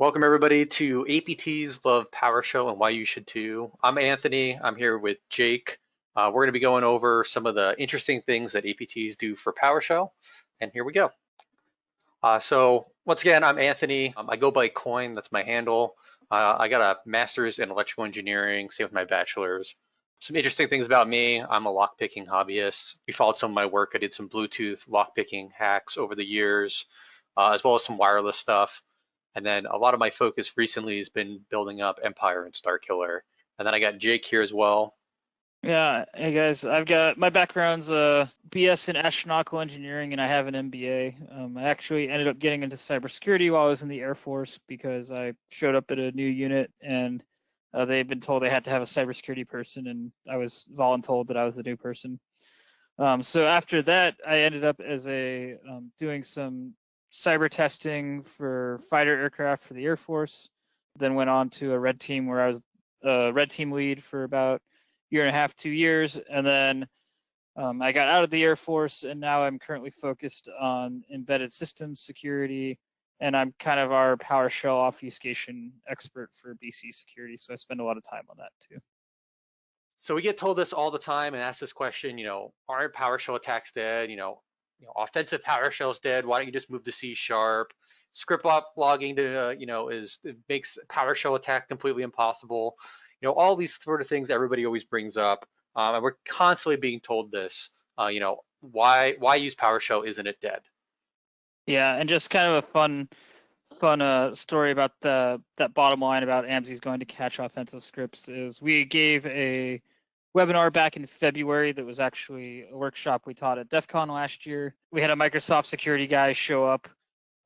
Welcome everybody to APT's Love PowerShell and why you should too. I'm Anthony. I'm here with Jake. Uh, we're going to be going over some of the interesting things that APTs do for PowerShell. And here we go. Uh, so once again, I'm Anthony. Um, I go by Coin. That's my handle. Uh, I got a master's in electrical engineering, same with my bachelor's. Some interesting things about me. I'm a lockpicking hobbyist. You followed some of my work. I did some Bluetooth lockpicking hacks over the years, uh, as well as some wireless stuff. And then a lot of my focus recently has been building up Empire and Star Killer. And then I got Jake here as well. Yeah, hey guys, I've got my background's uh, BS in astronautical engineering, and I have an MBA. Um, I actually ended up getting into cybersecurity while I was in the Air Force because I showed up at a new unit, and uh, they'd been told they had to have a cybersecurity person, and I was voluntold that I was the new person. Um, so after that, I ended up as a um, doing some cyber testing for fighter aircraft for the Air Force. Then went on to a red team where I was a red team lead for about year and a half, two years, and then um, I got out of the Air Force, and now I'm currently focused on embedded systems security, and I'm kind of our PowerShell obfuscation expert for BC security. So I spend a lot of time on that too. So we get told this all the time and ask this question, you know, aren't PowerShell attacks dead? You know, you know, offensive PowerShell is dead. Why don't you just move to C sharp? Script logging to, uh, you know, is makes PowerShell attack completely impossible. You know, all these sort of things everybody always brings up, um, and we're constantly being told this. Uh, you know, why why use PowerShell? Isn't it dead? Yeah, and just kind of a fun fun uh, story about the that bottom line about AMSI's going to catch offensive scripts is we gave a webinar back in February that was actually a workshop we taught at DEF CON last year. We had a Microsoft security guy show up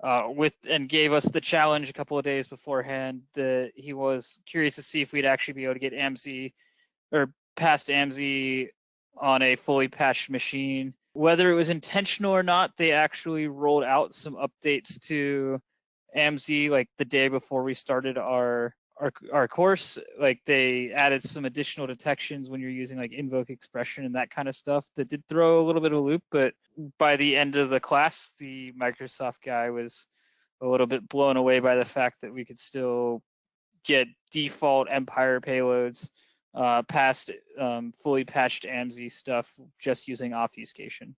uh, with and gave us the challenge a couple of days beforehand that he was curious to see if we'd actually be able to get AMSI or past AMSI on a fully patched machine. Whether it was intentional or not, they actually rolled out some updates to AMSI like the day before we started our our our course like they added some additional detections when you're using like invoke expression and that kind of stuff that did throw a little bit of a loop but by the end of the class the microsoft guy was a little bit blown away by the fact that we could still get default empire payloads uh, past um, fully patched AMSI stuff just using obfuscation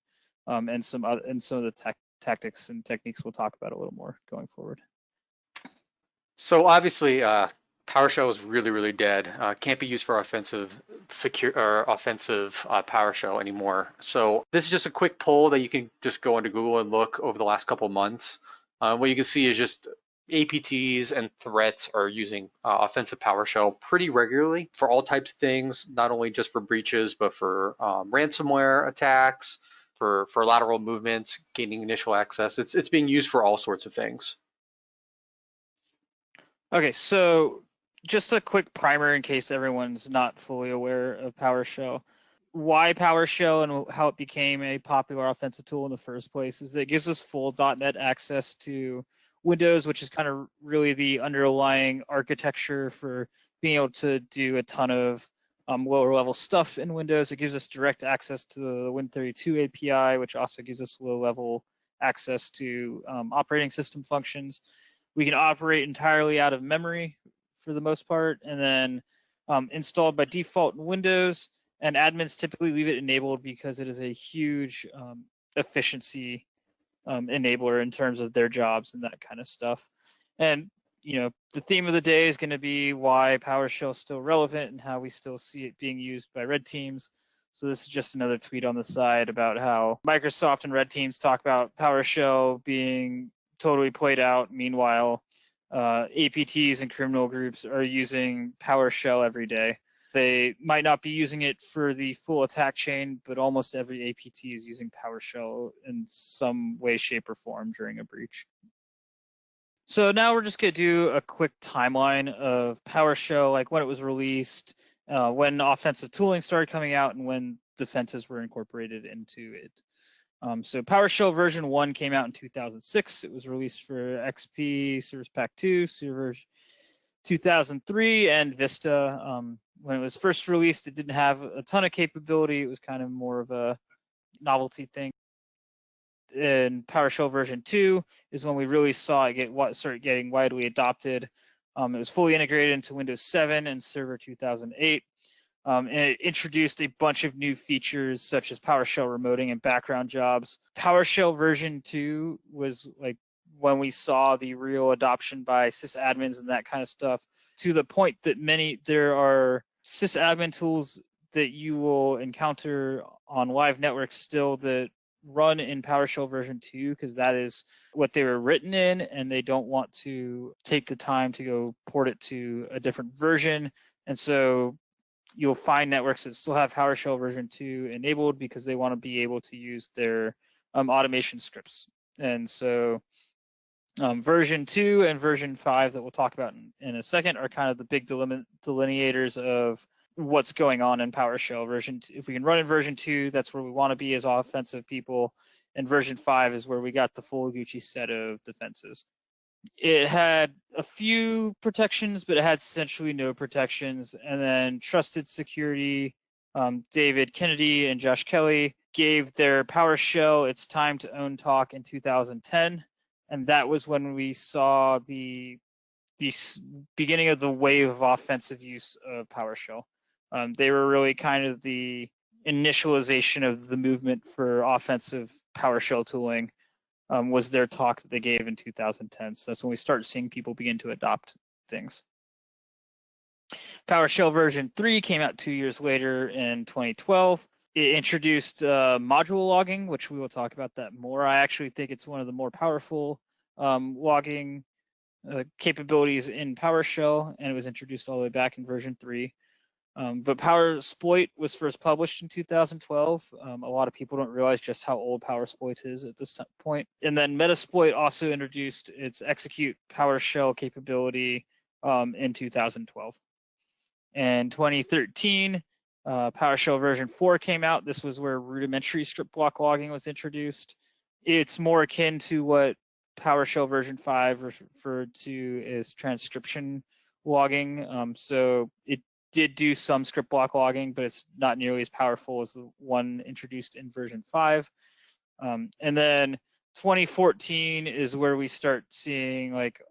um, and some other, and some of the tech, tactics and techniques we'll talk about a little more going forward. So obviously, uh, PowerShell is really, really dead. Uh, can't be used for offensive secure or offensive uh, PowerShell anymore. So this is just a quick poll that you can just go into Google and look over the last couple months. Uh, what you can see is just APTs and threats are using uh, offensive PowerShell pretty regularly for all types of things, not only just for breaches, but for um, ransomware attacks, for, for lateral movements, gaining initial access. It's, it's being used for all sorts of things. Okay, so just a quick primer in case everyone's not fully aware of PowerShell. Why PowerShell and how it became a popular offensive tool in the first place is that it gives us full .NET access to Windows, which is kind of really the underlying architecture for being able to do a ton of um, lower level stuff in Windows. It gives us direct access to the Win32 API, which also gives us low level access to um, operating system functions. We can operate entirely out of memory, for the most part, and then um, installed by default in Windows. And admins typically leave it enabled because it is a huge um, efficiency um, enabler in terms of their jobs and that kind of stuff. And you know, the theme of the day is going to be why PowerShell is still relevant and how we still see it being used by red teams. So this is just another tweet on the side about how Microsoft and red teams talk about PowerShell being totally played out. Meanwhile, uh, APTs and criminal groups are using PowerShell every day. They might not be using it for the full attack chain, but almost every APT is using PowerShell in some way, shape, or form during a breach. So now we're just going to do a quick timeline of PowerShell, like when it was released, uh, when offensive tooling started coming out, and when defenses were incorporated into it. Um, so PowerShell version one came out in 2006. It was released for XP, Service Pack 2, Server 2003, and Vista. Um, when it was first released, it didn't have a ton of capability. It was kind of more of a novelty thing. in PowerShell version two is when we really saw it get what start getting widely adopted. Um, it was fully integrated into Windows 7 and Server 2008. Um, and it introduced a bunch of new features such as PowerShell remoting and background jobs. PowerShell version 2 was like when we saw the real adoption by sysadmins and that kind of stuff to the point that many there are sysadmin tools that you will encounter on live networks still that run in PowerShell version 2 because that is what they were written in and they don't want to take the time to go port it to a different version. And so you'll find networks that still have PowerShell version 2 enabled because they want to be able to use their um, automation scripts. And so um, version 2 and version 5 that we'll talk about in, in a second are kind of the big delineators of what's going on in PowerShell version. Two. If we can run in version two, that's where we want to be as offensive people. And version five is where we got the full Gucci set of defenses. It had a few protections, but it had essentially no protections. And then trusted security, um, David Kennedy and Josh Kelly gave their PowerShell its time to own talk in 2010. And that was when we saw the the beginning of the wave of offensive use of PowerShell. Um, they were really kind of the initialization of the movement for offensive PowerShell tooling. Um, was their talk that they gave in 2010. So that's when we start seeing people begin to adopt things. PowerShell version 3 came out two years later in 2012. It introduced uh, module logging, which we will talk about that more. I actually think it's one of the more powerful um, logging uh, capabilities in PowerShell, and it was introduced all the way back in version 3. Um, but Powersploit was first published in 2012. Um, a lot of people don't realize just how old Powersploit is at this point. And then Metasploit also introduced its execute PowerShell capability um, in 2012. In 2013, uh, PowerShell version 4 came out. This was where rudimentary script block logging was introduced. It's more akin to what PowerShell version 5 referred to as transcription logging. Um, so it did do some script block logging, but it's not nearly as powerful as the one introduced in version 5. Um, and then 2014 is where we start seeing like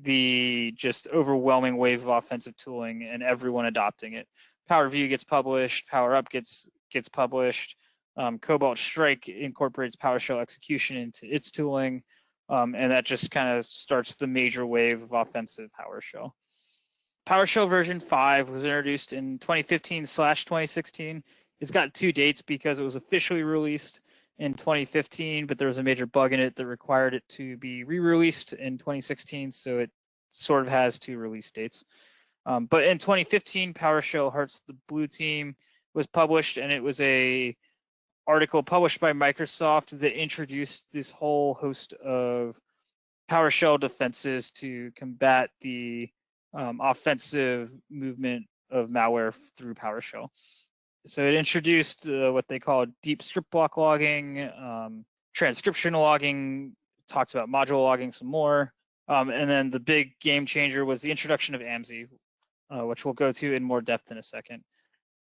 the just overwhelming wave of offensive tooling and everyone adopting it. Power View gets published, Power Up gets gets published. Um, Cobalt Strike incorporates PowerShell execution into its tooling, um, and that just kind of starts the major wave of offensive PowerShell. PowerShell version 5 was introduced in 2015 slash 2016. It's got two dates because it was officially released in 2015, but there was a major bug in it that required it to be re-released in 2016, so it sort of has two release dates. Um, but in 2015, PowerShell Hearts the Blue Team was published, and it was a article published by Microsoft that introduced this whole host of PowerShell defenses to combat the um, offensive movement of malware through PowerShell. So it introduced uh, what they call deep script block logging, um, transcription logging, talks about module logging some more. Um, and then the big game changer was the introduction of AMSI, uh, which we'll go to in more depth in a second.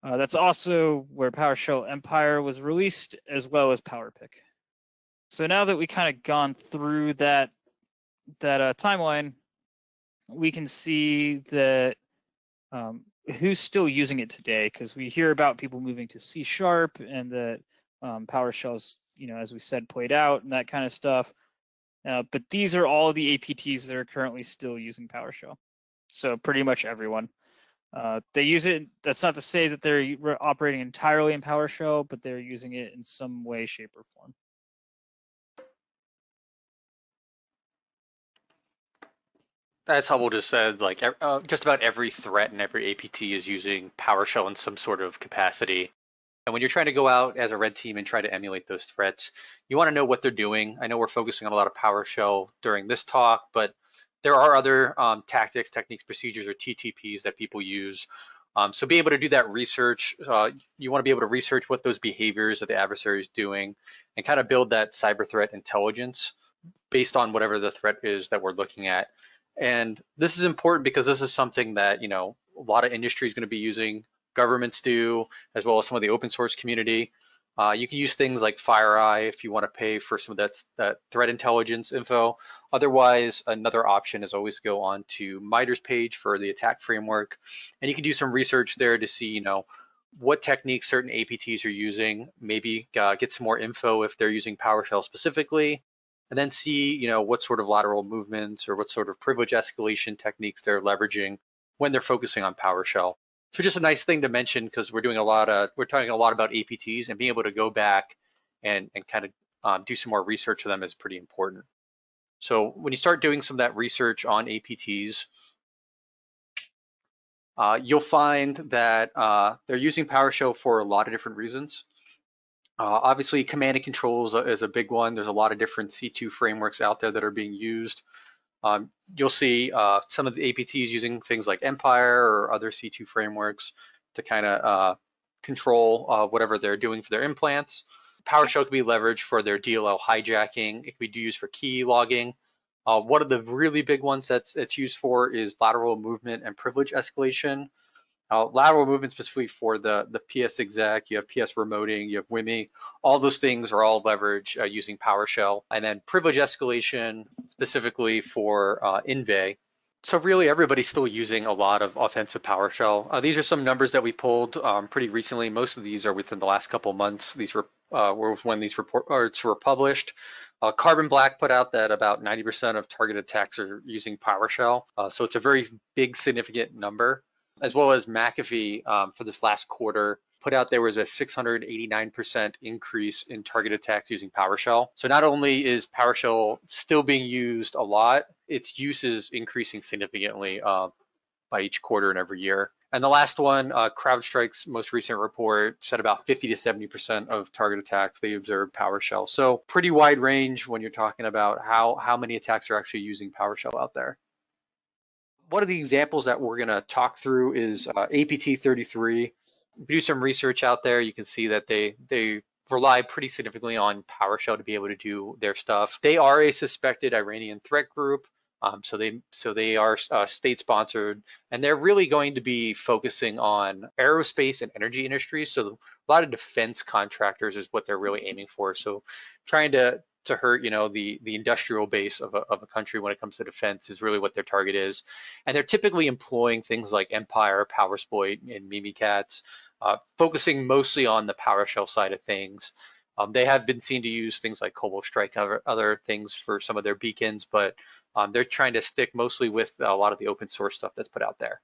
Uh, that's also where PowerShell Empire was released, as well as PowerPick. So now that we kind of gone through that that uh, timeline, we can see that um, who's still using it today because we hear about people moving to C sharp and that um, PowerShell's, you know, as we said, played out and that kind of stuff. Uh, but these are all the APTs that are currently still using PowerShell. So pretty much everyone. Uh, they use it. That's not to say that they're operating entirely in PowerShell, but they're using it in some way, shape, or form. As Hubble just said, like uh, just about every threat and every APT is using PowerShell in some sort of capacity. And when you're trying to go out as a red team and try to emulate those threats, you want to know what they're doing. I know we're focusing on a lot of PowerShell during this talk, but there are other um, tactics, techniques, procedures, or TTPs that people use. Um, so be able to do that research. Uh, you want to be able to research what those behaviors that the adversary is doing and kind of build that cyber threat intelligence based on whatever the threat is that we're looking at. And this is important because this is something that, you know, a lot of industry is going to be using, governments do, as well as some of the open source community. Uh, you can use things like FireEye if you want to pay for some of that, that threat intelligence info. Otherwise, another option is always go on to MITRE's page for the attack framework, and you can do some research there to see, you know, what techniques certain APTs are using, maybe uh, get some more info if they're using PowerShell specifically, and then see, you know, what sort of lateral movements or what sort of privilege escalation techniques they're leveraging when they're focusing on PowerShell. So just a nice thing to mention because we're doing a lot of, we're talking a lot about APTs and being able to go back and, and kind of um, do some more research of them is pretty important. So when you start doing some of that research on APTs, uh, you'll find that uh, they're using PowerShell for a lot of different reasons. Uh, obviously, command and control is a, is a, big one. There's a lot of different C2 frameworks out there that are being used. Um, you'll see uh, some of the APTs using things like Empire or other C2 frameworks to kind of uh, control uh, whatever they're doing for their implants. PowerShell can be leveraged for their DLL hijacking. It can be used for key logging. Uh, one of the really big ones that's it's used for is lateral movement and privilege escalation. Uh, lateral movement specifically for the, the PS exec, you have PS remoting, you have WIMI, all those things are all leveraged uh, using PowerShell. And then privilege escalation specifically for uh, Inve. So really everybody's still using a lot of offensive PowerShell. Uh, these are some numbers that we pulled um, pretty recently. Most of these are within the last couple months. These were, uh, when these reports were published. Uh, Carbon Black put out that about 90% of target attacks are using PowerShell. Uh, so it's a very big, significant number as well as McAfee um, for this last quarter put out there was a 689% increase in target attacks using PowerShell. So not only is PowerShell still being used a lot, its use is increasing significantly uh, by each quarter and every year. And the last one, uh, CrowdStrike's most recent report said about 50 to 70% of target attacks they observed PowerShell. So pretty wide range when you're talking about how, how many attacks are actually using PowerShell out there one of the examples that we're going to talk through is uh, APT33. Do some research out there. You can see that they they rely pretty significantly on PowerShell to be able to do their stuff. They are a suspected Iranian threat group. Um, so they so they are uh, state sponsored, and they're really going to be focusing on aerospace and energy industries. So a lot of defense contractors is what they're really aiming for. So trying to to hurt, you know, the the industrial base of a, of a country when it comes to defense is really what their target is, and they're typically employing things like Empire, PowerSploit, and Mimikatz, uh, focusing mostly on the PowerShell side of things. Um, they have been seen to use things like Cobalt Strike and other, other things for some of their beacons, but um, they're trying to stick mostly with a lot of the open source stuff that's put out there.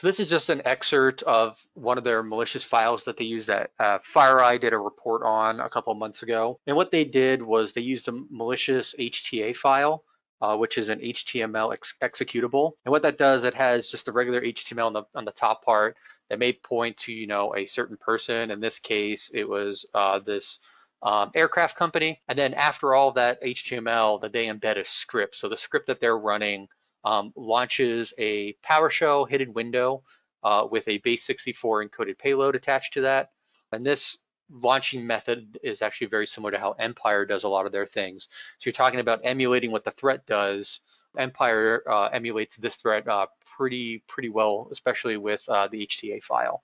So this is just an excerpt of one of their malicious files that they used that uh, FireEye did a report on a couple months ago. And what they did was they used a malicious HTA file, uh, which is an HTML ex executable. And what that does, it has just the regular HTML on the, on the top part that may point to, you know, a certain person. In this case, it was uh, this um, aircraft company. And then after all that HTML, that they embed a script. So the script that they're running um, launches a PowerShell hidden window uh, with a base 64 encoded payload attached to that. And this launching method is actually very similar to how Empire does a lot of their things. So you're talking about emulating what the threat does. Empire uh, emulates this threat uh, pretty pretty well, especially with uh, the HTA file.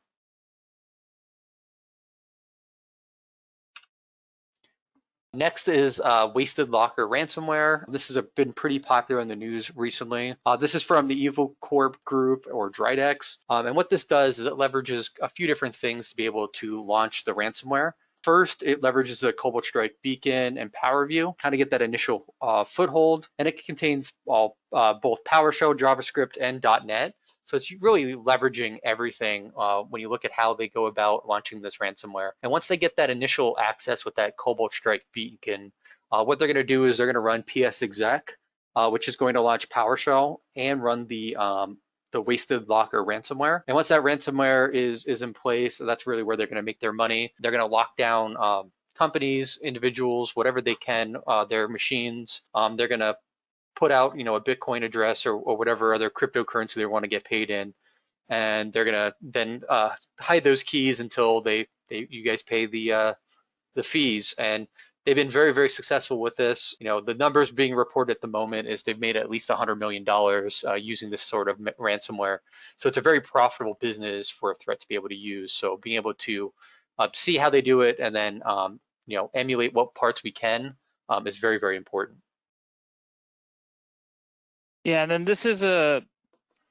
Next is uh, Wasted Locker ransomware. This has been pretty popular in the news recently. Uh, this is from the Evil Corp group or Dridex. Um, and what this does is it leverages a few different things to be able to launch the ransomware. First, it leverages the Cobalt Strike beacon and PowerView, kind of get that initial uh, foothold. And it contains all, uh, both PowerShell, JavaScript, and .NET. So it's really leveraging everything uh, when you look at how they go about launching this ransomware. And once they get that initial access with that Cobalt Strike beacon, uh, what they're going to do is they're going to run PS exec, uh, which is going to launch PowerShell and run the um, the Wasted Locker ransomware. And once that ransomware is is in place, that's really where they're going to make their money. They're going to lock down um, companies, individuals, whatever they can, uh, their machines. Um, they're going to put out, you know, a Bitcoin address or, or whatever other cryptocurrency they want to get paid in, and they're gonna then uh, hide those keys until they, they you guys pay the uh, the fees. And they've been very, very successful with this. You know, the numbers being reported at the moment is they've made at least $100 million uh, using this sort of ransomware. So it's a very profitable business for a threat to be able to use. So being able to uh, see how they do it and then, um, you know, emulate what parts we can um, is very, very important. Yeah, and then this is a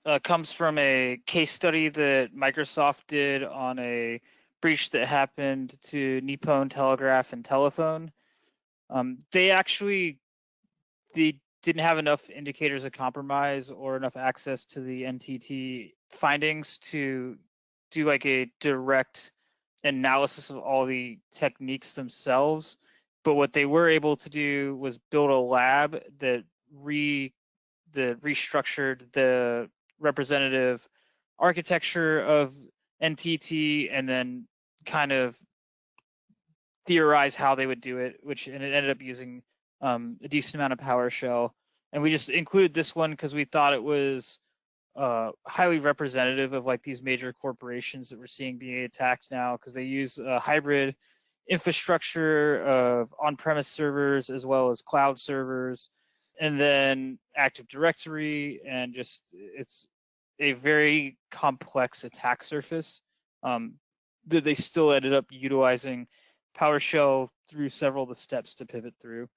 uh, comes from a case study that Microsoft did on a breach that happened to Nippon Telegraph and Telephone. Um, they actually they didn't have enough indicators of compromise or enough access to the NTT findings to do like a direct analysis of all the techniques themselves. But what they were able to do was build a lab that re the restructured the representative architecture of NTT and then kind of theorize how they would do it, which and it ended up using um, a decent amount of PowerShell. And we just included this one because we thought it was uh, highly representative of like these major corporations that we're seeing being attacked now because they use a hybrid infrastructure of on-premise servers as well as cloud servers and then Active Directory, and just it's a very complex attack surface um, they still ended up utilizing PowerShell through several of the steps to pivot through.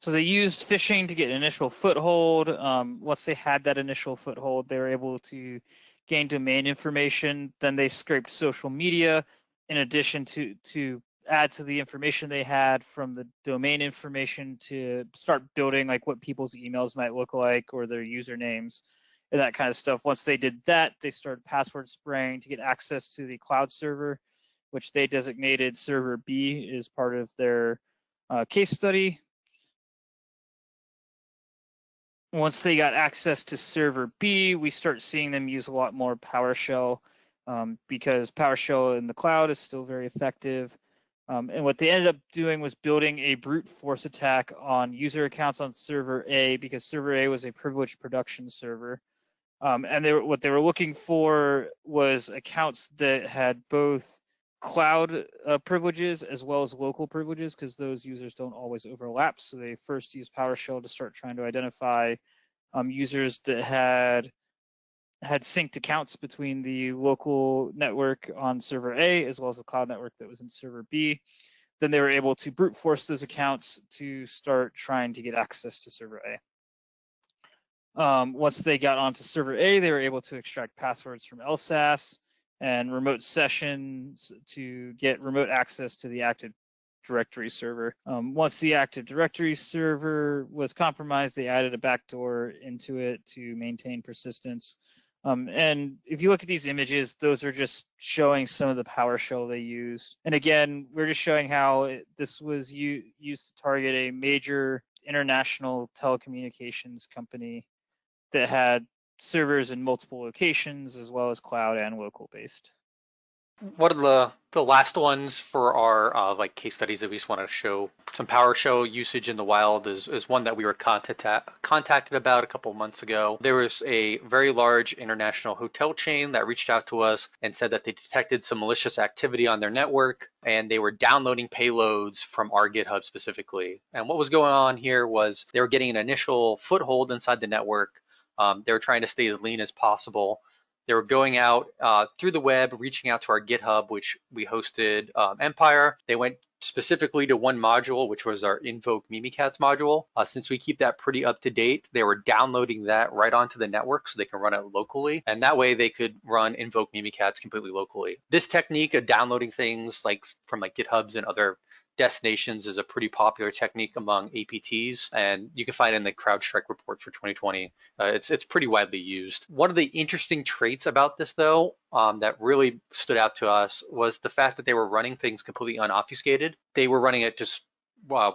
So they used phishing to get an initial foothold. Um, once they had that initial foothold, they were able to gain domain information. Then they scraped social media in addition to to add to the information they had from the domain information to start building like what people's emails might look like or their usernames and that kind of stuff. Once they did that, they started password spraying to get access to the cloud server, which they designated server B as part of their uh, case study. Once they got access to server B, we start seeing them use a lot more PowerShell um, because PowerShell in the cloud is still very effective. Um, and what they ended up doing was building a brute force attack on user accounts on server A because server A was a privileged production server. Um, and they were, what they were looking for was accounts that had both cloud uh, privileges as well as local privileges because those users don't always overlap. So they first used PowerShell to start trying to identify um, users that had had synced accounts between the local network on server A as well as the cloud network that was in server B. Then they were able to brute force those accounts to start trying to get access to server A. Um, once they got onto server A, they were able to extract passwords from LSASS and remote sessions to get remote access to the Active Directory server. Um, once the Active Directory server was compromised, they added a backdoor into it to maintain persistence um, and if you look at these images, those are just showing some of the PowerShell they used. And again, we're just showing how it, this was used to target a major international telecommunications company that had servers in multiple locations as well as cloud and local based one of the the last ones for our uh, like case studies that we just want to show some PowerShell usage in the wild is, is one that we were contact, contacted about a couple months ago. There was a very large international hotel chain that reached out to us and said that they detected some malicious activity on their network and they were downloading payloads from our GitHub specifically. And what was going on here was they were getting an initial foothold inside the network. Um, they were trying to stay as lean as possible they were going out uh, through the web, reaching out to our GitHub, which we hosted um, Empire. They went specifically to one module, which was our invoke Mimikatz module. Uh, since we keep that pretty up to date, they were downloading that right onto the network so they can run it locally. And that way they could run invoke Mimikatz completely locally. This technique of downloading things like from like GitHubs and other destinations is a pretty popular technique among APTs, and you can find it in the CrowdStrike report for 2020. Uh, it's it's pretty widely used. One of the interesting traits about this, though, um, that really stood out to us was the fact that they were running things completely unobfuscated. They were running it just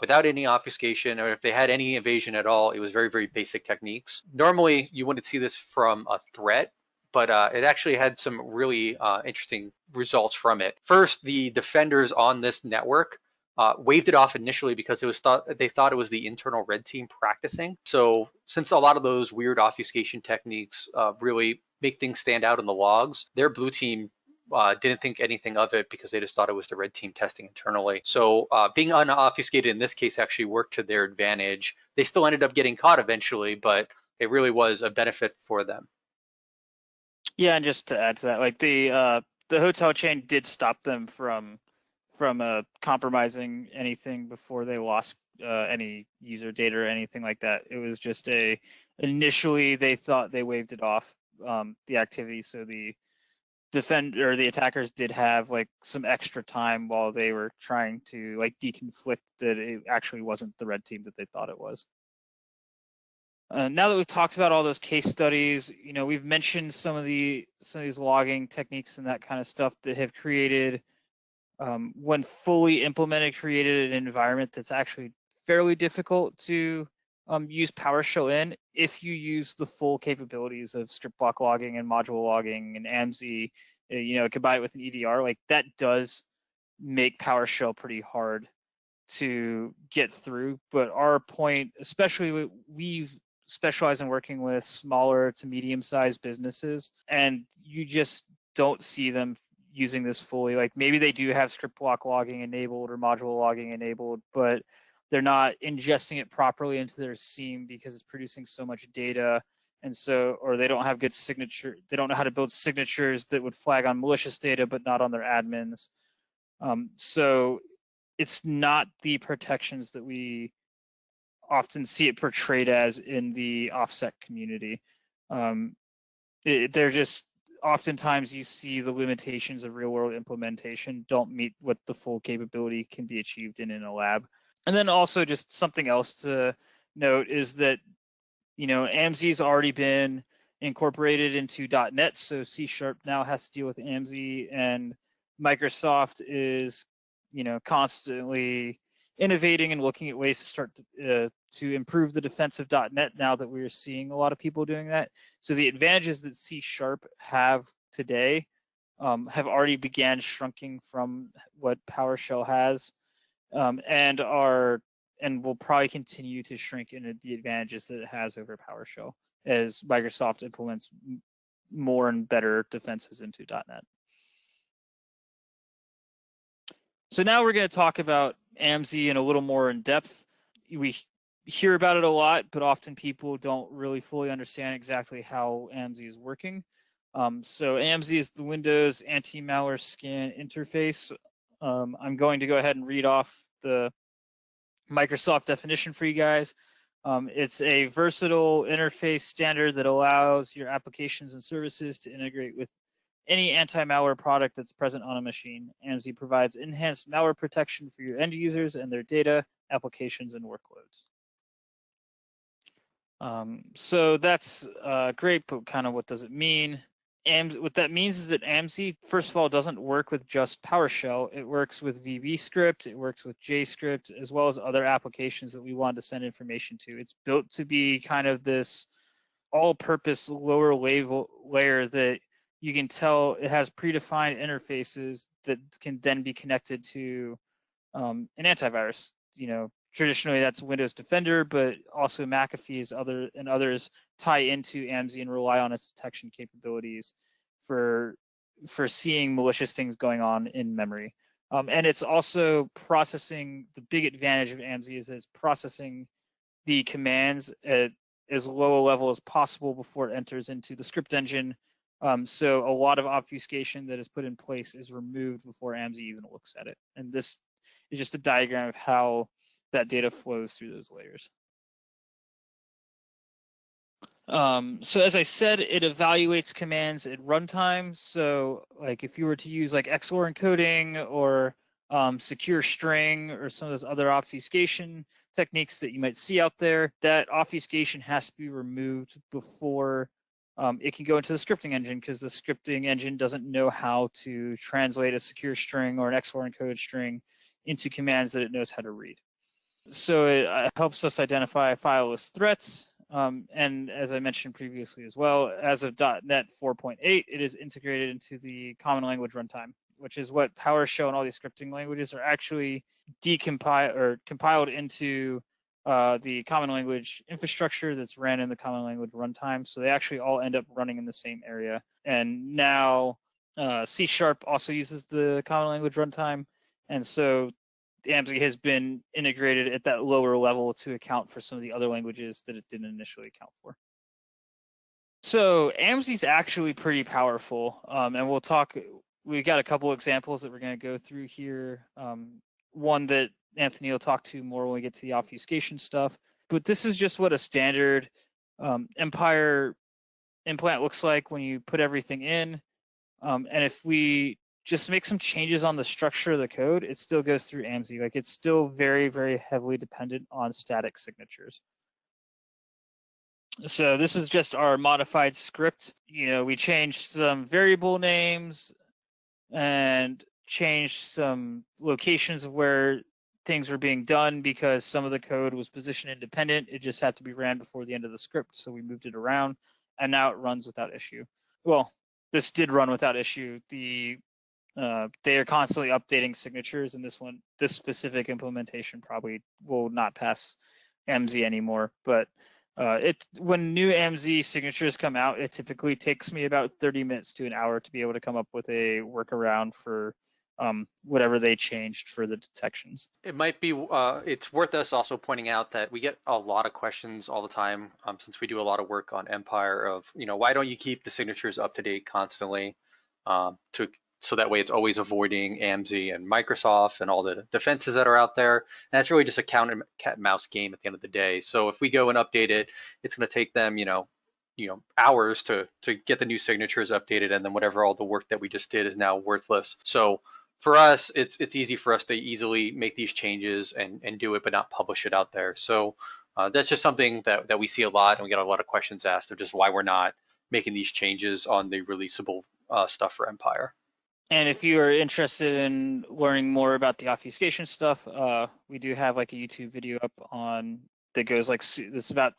without any obfuscation, or if they had any evasion at all, it was very, very basic techniques. Normally, you wouldn't see this from a threat, but uh, it actually had some really uh, interesting results from it. First, the defenders on this network uh, waved it off initially because it was thought they thought it was the internal red team practicing. So since a lot of those weird obfuscation techniques uh, really make things stand out in the logs, their blue team uh, didn't think anything of it because they just thought it was the red team testing internally. So uh, being unobfuscated in this case actually worked to their advantage. They still ended up getting caught eventually, but it really was a benefit for them. Yeah, and just to add to that, like the uh, the hotel chain did stop them from from uh, compromising anything before they lost uh, any user data or anything like that. It was just a initially they thought they waved it off um, the activity, so the defend or the attackers did have like some extra time while they were trying to like deconflict that it actually wasn't the red team that they thought it was. Uh, now that we've talked about all those case studies, you know, we've mentioned some of the some of these logging techniques and that kind of stuff that have created, um, when fully implemented, created an environment that's actually fairly difficult to um, use PowerShell in if you use the full capabilities of strip block logging and module logging and AMSI, uh, you know, combine it with an EDR, like that does make PowerShell pretty hard to get through. But our point, especially we've specialize in working with smaller to medium sized businesses and you just don't see them using this fully. Like maybe they do have script block logging enabled or module logging enabled but they're not ingesting it properly into their SIEM because it's producing so much data. And so or they don't have good signature they don't know how to build signatures that would flag on malicious data but not on their admins. Um, so it's not the protections that we often see it portrayed as in the offset community. Um, it, they're just oftentimes you see the limitations of real world implementation don't meet what the full capability can be achieved in in a lab. And then also just something else to note is that you know AMSI has already been incorporated into .NET, so C Sharp now has to deal with AMSI, and Microsoft is you know constantly innovating and looking at ways to start to, uh, to improve the defensive.net now that we're seeing a lot of people doing that. So the advantages that C Sharp have today um, have already began shrinking from what PowerShell has um, and are and will probably continue to shrink in the advantages that it has over PowerShell as Microsoft implements more and better defenses into .NET. So now we're going to talk about AMSI in a little more in depth. We hear about it a lot, but often people don't really fully understand exactly how AMSI is working. Um, so AMSI is the Windows anti-malware scan interface. Um, I'm going to go ahead and read off the Microsoft definition for you guys. Um, it's a versatile interface standard that allows your applications and services to integrate with any anti-malware product that's present on a machine. AMSI provides enhanced malware protection for your end users and their data, applications, and workloads. Um, so that's uh, great, but kind of what does it mean? And what that means is that AMSI, first of all, doesn't work with just PowerShell. It works with VBScript, it works with JScript, as well as other applications that we want to send information to. It's built to be kind of this all-purpose lower level layer that you can tell it has predefined interfaces that can then be connected to um, an antivirus. You know, traditionally that's Windows Defender, but also McAfee's other and others tie into AMSI and rely on its detection capabilities for for seeing malicious things going on in memory. Um, and it's also processing. The big advantage of AMSI is it's processing the commands at as low a level as possible before it enters into the script engine um, so a lot of obfuscation that is put in place is removed before AMSI even looks at it. And this is just a diagram of how that data flows through those layers. Um, so as I said, it evaluates commands at runtime. So like if you were to use like XOR encoding or um, secure string or some of those other obfuscation techniques that you might see out there, that obfuscation has to be removed before um, it can go into the scripting engine because the scripting engine doesn't know how to translate a secure string or an XOR encoded string into commands that it knows how to read. So it uh, helps us identify fileless threats. Um, and as I mentioned previously as well, as of .NET 4.8, it is integrated into the common language runtime, which is what PowerShell and all these scripting languages are actually decompiled or compiled into uh, the common language infrastructure that's ran in the common language runtime. So they actually all end up running in the same area. And now Uh, C Sharp also uses the common language runtime, and so AMSI has been integrated at that lower level to account for some of the other languages that it didn't initially account for. So AMSI is actually pretty powerful, um, and we'll talk. We've got a couple examples that we're going to go through here. Um, one that Anthony will talk to more when we get to the obfuscation stuff. But this is just what a standard um, Empire implant looks like when you put everything in. Um, and if we just make some changes on the structure of the code, it still goes through AMSI. Like it's still very, very heavily dependent on static signatures. So this is just our modified script. You know, we changed some variable names and changed some locations of where things were being done because some of the code was position independent. It just had to be ran before the end of the script. So we moved it around and now it runs without issue. Well, this did run without issue. The uh, they are constantly updating signatures and this one, this specific implementation probably will not pass AMSI anymore, but uh, it when new AMSI signatures come out, it typically takes me about 30 minutes to an hour to be able to come up with a workaround for um, whatever they changed for the detections. It might be, uh, it's worth us also pointing out that we get a lot of questions all the time um, since we do a lot of work on Empire of, you know, why don't you keep the signatures up to date constantly um, to so that way it's always avoiding AMSI and Microsoft and all the defenses that are out there. And that's really just a cat and mouse game at the end of the day. So if we go and update it, it's going to take them, you know, you know, hours to to get the new signatures updated, and then whatever all the work that we just did is now worthless. So for us, it's it's easy for us to easily make these changes and and do it, but not publish it out there. So uh, that's just something that that we see a lot, and we get a lot of questions asked of just why we're not making these changes on the releasable uh, stuff for Empire. And if you are interested in learning more about the obfuscation stuff, uh, we do have like a YouTube video up on that goes like this about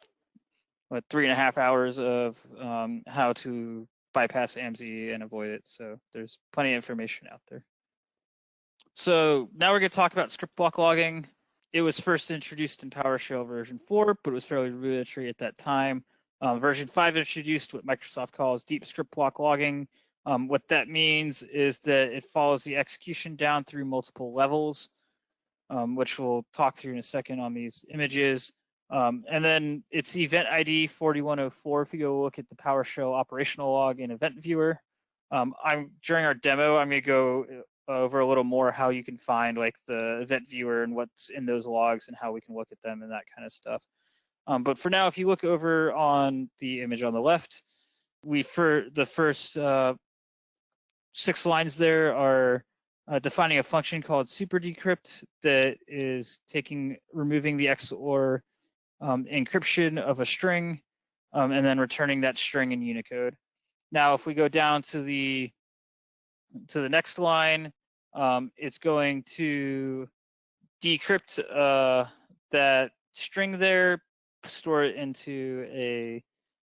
what three and a half hours of um, how to bypass AMSI and avoid it. So there's plenty of information out there. So now we're going to talk about script block logging. It was first introduced in PowerShell version 4, but it was fairly rudimentary at that time. Um, version 5 introduced what Microsoft calls deep script block logging, um, what that means is that it follows the execution down through multiple levels, um, which we'll talk through in a second on these images. Um, and then it's event ID 4104. If you go look at the PowerShell operational log in Event Viewer, um, I'm during our demo, I'm going to go over a little more how you can find like the Event Viewer and what's in those logs and how we can look at them and that kind of stuff. Um, but for now, if you look over on the image on the left, we for the first uh, six lines there are uh, defining a function called super decrypt that is taking removing the XOR um, encryption of a string um, and then returning that string in Unicode. Now, if we go down to the to the next line, um, it's going to decrypt uh, that string there, store it into a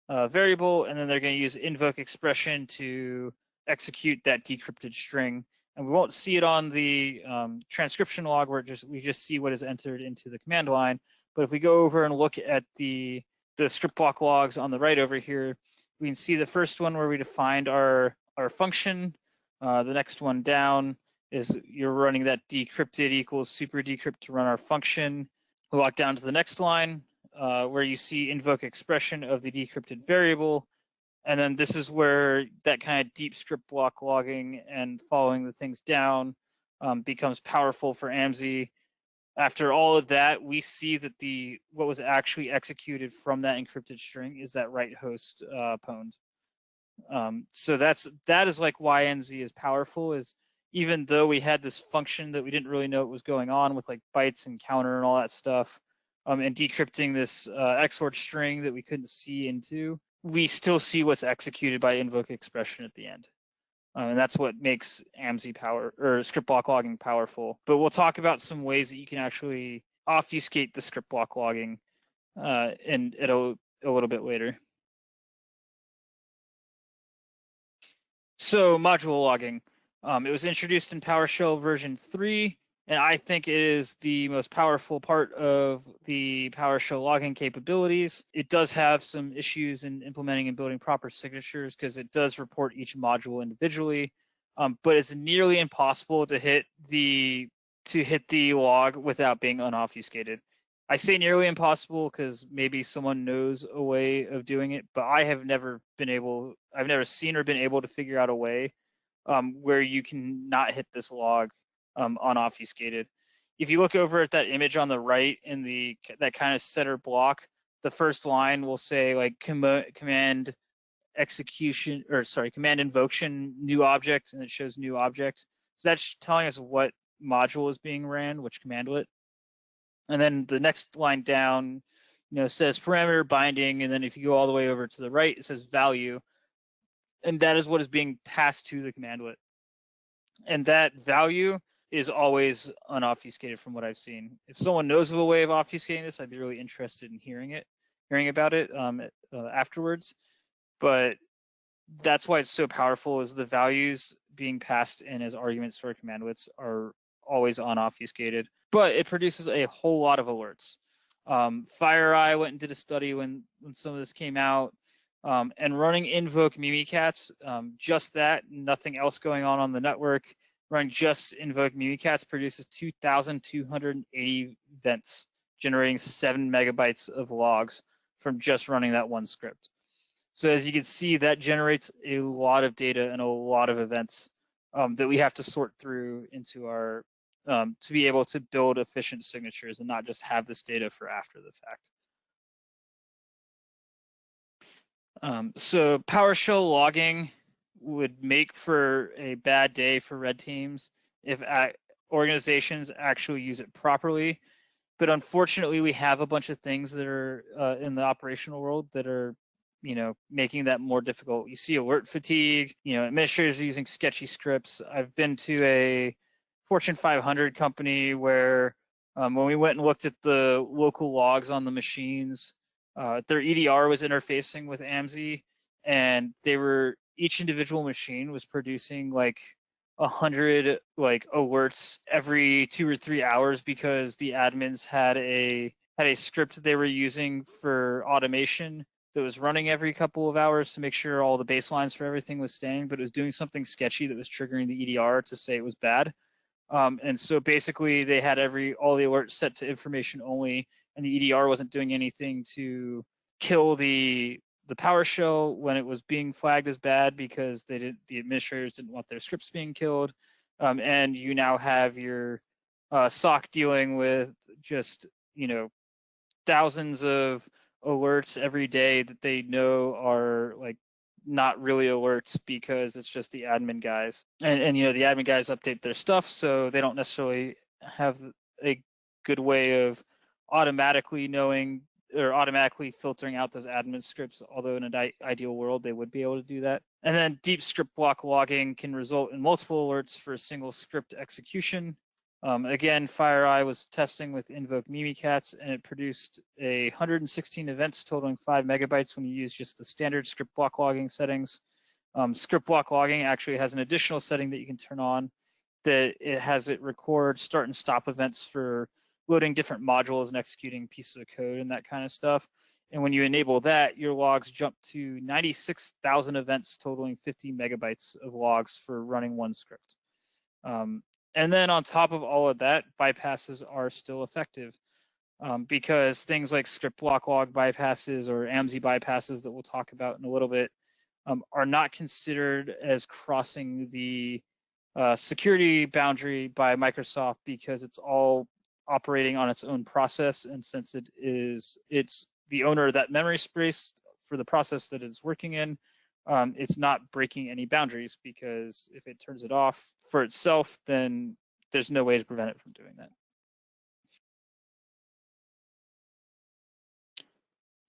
uh, variable, and then they're going to use invoke expression to execute that decrypted string. And we won't see it on the um, transcription log where just we just see what is entered into the command line. But if we go over and look at the, the script block logs on the right over here, we can see the first one where we defined our, our function. Uh, the next one down is you're running that decrypted equals super decrypt to run our function. We walk down to the next line uh, where you see invoke expression of the decrypted variable. And then this is where that kind of deep script block logging and following the things down um, becomes powerful for AMSI. After all of that, we see that the what was actually executed from that encrypted string is that right host uh, pwned. Um, so that's that is like why NZ is powerful. Is even though we had this function that we didn't really know what was going on with like bytes and counter and all that stuff, um, and decrypting this uh, XOR string that we couldn't see into, we still see what's executed by invoke expression at the end. Um, and that's what makes AMSI power or script block logging powerful. But we'll talk about some ways that you can actually obfuscate the script block logging uh, in, in a, a little bit later. So module logging. Um, it was introduced in PowerShell version 3 and I think it is the most powerful part of the PowerShell logging capabilities. It does have some issues in implementing and building proper signatures because it does report each module individually. um, but it's nearly impossible to hit the to hit the log without being unobfuscated. I say nearly impossible because maybe someone knows a way of doing it, but I have never been able, I've never seen or been able to figure out a way um, where you can not hit this log um, unobfuscated. If you look over at that image on the right in the that kind of center block, the first line will say like com command execution or sorry command invocation new object and it shows new object. So that's telling us what module is being ran, which commandlet. And then the next line down, you know, says parameter binding, and then if you go all the way over to the right, it says value, and that is what is being passed to the commandlet. And that value is always unobfuscated from what I've seen. If someone knows of a way of obfuscating this, I'd be really interested in hearing it, hearing about it um, uh, afterwards. But that's why it's so powerful is the values being passed in as arguments our commandlets are always unobfuscated, but it produces a whole lot of alerts. Um, FireEye went and did a study when, when some of this came out, um, and running invoke Mimikatz, um, just that, nothing else going on on the network, running just invoke Mimikatz produces 2,280 events, generating seven megabytes of logs from just running that one script. So as you can see, that generates a lot of data and a lot of events um, that we have to sort through into our um, to be able to build efficient signatures and not just have this data for after the fact. Um, so PowerShell logging would make for a bad day for red teams if organizations actually use it properly. But unfortunately, we have a bunch of things that are uh, in the operational world that are, you know, making that more difficult. You see alert fatigue. You know, administrators are using sketchy scripts. I've been to a Fortune 500 company where um, when we went and looked at the local logs on the machines, uh, their EDR was interfacing with AMSI, and they were each individual machine was producing like a hundred like alerts every two or three hours because the admins had a had a script they were using for automation that was running every couple of hours to make sure all the baselines for everything was staying, but it was doing something sketchy that was triggering the EDR to say it was bad. Um, and so basically they had every all the alerts set to information only, and the EDR wasn't doing anything to kill the the PowerShell when it was being flagged as bad because they didn't the administrators didn't want their scripts being killed. Um, and you now have your uh, SOC dealing with just you know thousands of alerts every day that they know are like not really alerts because it's just the admin guys. And, and you know, the admin guys update their stuff, so they don't necessarily have a good way of automatically knowing or automatically filtering out those admin scripts, although in an ideal world they would be able to do that. And then deep script block logging can result in multiple alerts for a single script execution. Um, again, FireEye was testing with Invoke Mimikatz, and it produced a 116 events totaling five megabytes when you use just the standard script block logging settings. Um, script block logging actually has an additional setting that you can turn on that it has it record start and stop events for loading different modules and executing pieces of code and that kind of stuff. And when you enable that, your logs jump to 96,000 events totaling 50 megabytes of logs for running one script. Um, and then on top of all of that, bypasses are still effective um, because things like script block log bypasses or AMSI bypasses that we'll talk about in a little bit um, are not considered as crossing the uh, security boundary by Microsoft because it's all operating on its own process. And since it is, it's the owner of that memory space for the process that it's working in, um, it's not breaking any boundaries because if it turns it off for itself, then there's no way to prevent it from doing that.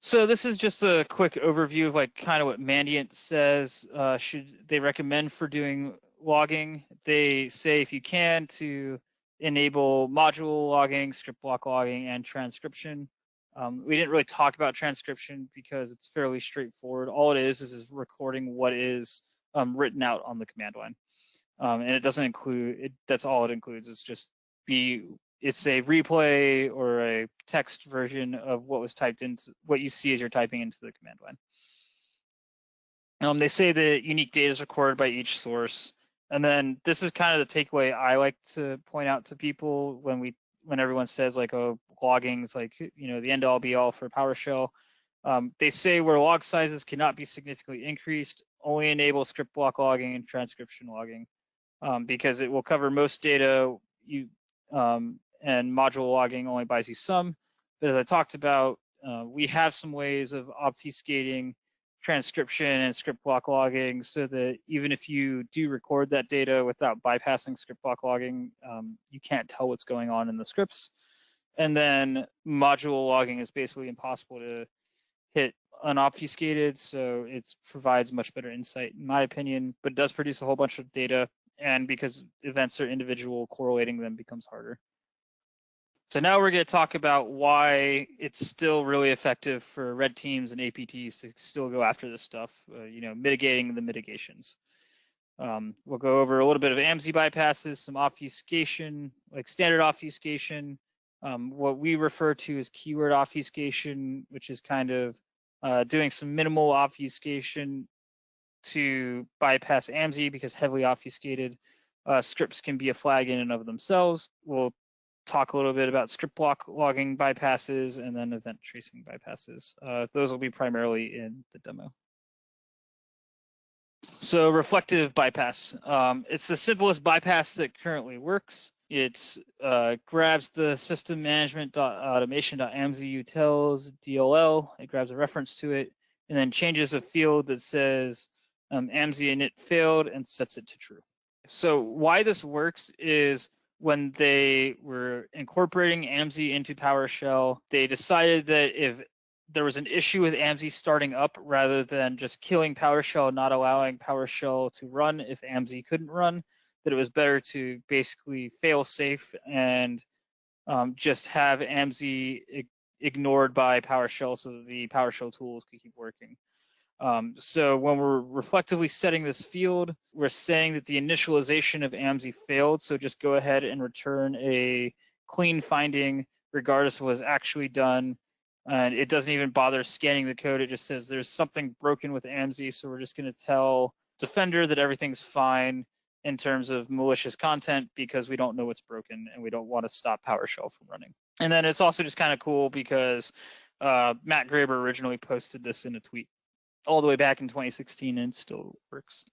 So this is just a quick overview of like kind of what Mandiant says uh, should they recommend for doing logging. They say if you can to enable module logging, script block logging, and transcription. Um, we didn't really talk about transcription because it's fairly straightforward. All it is is, is recording what is um, written out on the command line, um, and it doesn't include. It, that's all it includes. It's just the it's a replay or a text version of what was typed into what you see as you're typing into the command line. Um, they say that unique data is recorded by each source, And then this is kind of the takeaway I like to point out to people when we when everyone says like oh logging is like you know the end all be all for PowerShell. Um, they say where log sizes cannot be significantly increased, only enable script block logging and transcription logging um, because it will cover most data you um, and module logging only buys you some. But as I talked about, uh, we have some ways of obfuscating transcription and script block logging so that even if you do record that data without bypassing script block logging, um, you can't tell what's going on in the scripts. And then module logging is basically impossible to hit unobfuscated, so it provides much better insight in my opinion, but does produce a whole bunch of data. And because events are individual, correlating them becomes harder. So now we're going to talk about why it's still really effective for red teams and APTs to still go after this stuff, uh, you know, mitigating the mitigations. Um, we'll go over a little bit of AMSI bypasses, some obfuscation, like standard obfuscation, um, what we refer to as keyword obfuscation, which is kind of uh, doing some minimal obfuscation to bypass AMSI because heavily obfuscated uh, scripts can be a flag in and of themselves. We'll talk a little bit about script block logging bypasses and then event tracing bypasses. Uh, those will be primarily in the demo. So reflective bypass. Um, it's the simplest bypass that currently works. It uh, grabs the system management automation.amsi utils DLL. It grabs a reference to it and then changes a field that says um, AMSI init failed and sets it to true. So why this works is when they were incorporating AMSI into PowerShell, they decided that if there was an issue with AMSI starting up rather than just killing PowerShell, not allowing PowerShell to run if AMSI couldn't run, that it was better to basically fail safe and um, just have AMSI ignored by PowerShell so that the PowerShell tools could keep working. Um, so when we're reflectively setting this field, we're saying that the initialization of AMSI failed. So just go ahead and return a clean finding regardless of what was actually done. And it doesn't even bother scanning the code. It just says there's something broken with AMSI. So we're just going to tell Defender that everything's fine in terms of malicious content because we don't know what's broken and we don't want to stop PowerShell from running. And then it's also just kind of cool because uh, Matt Graber originally posted this in a tweet all the way back in 2016 and still works.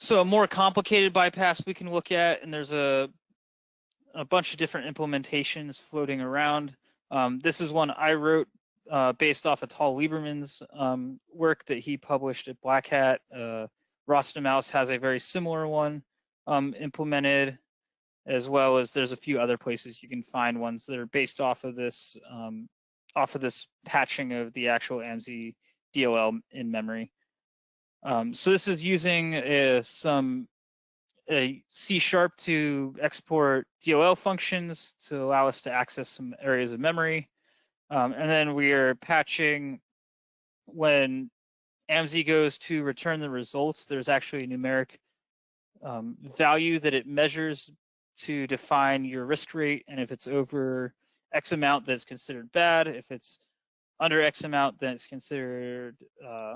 So a more complicated bypass we can look at, and there's a a bunch of different implementations floating around. Um, this is one I wrote uh, based off of Tal Lieberman's um, work that he published at Black Hat. Uh, Mouse has a very similar one um, implemented, as well as there's a few other places you can find ones that are based off of this um, off of this patching of the actual AMSI DLL in memory. Um, so this is using uh, some a C sharp to export DLL functions to allow us to access some areas of memory. Um, and then we are patching when AMSI goes to return the results, there's actually a numeric um, value that it measures to define your risk rate. And if it's over X amount, that's considered bad. If it's under X amount, then it's considered uh,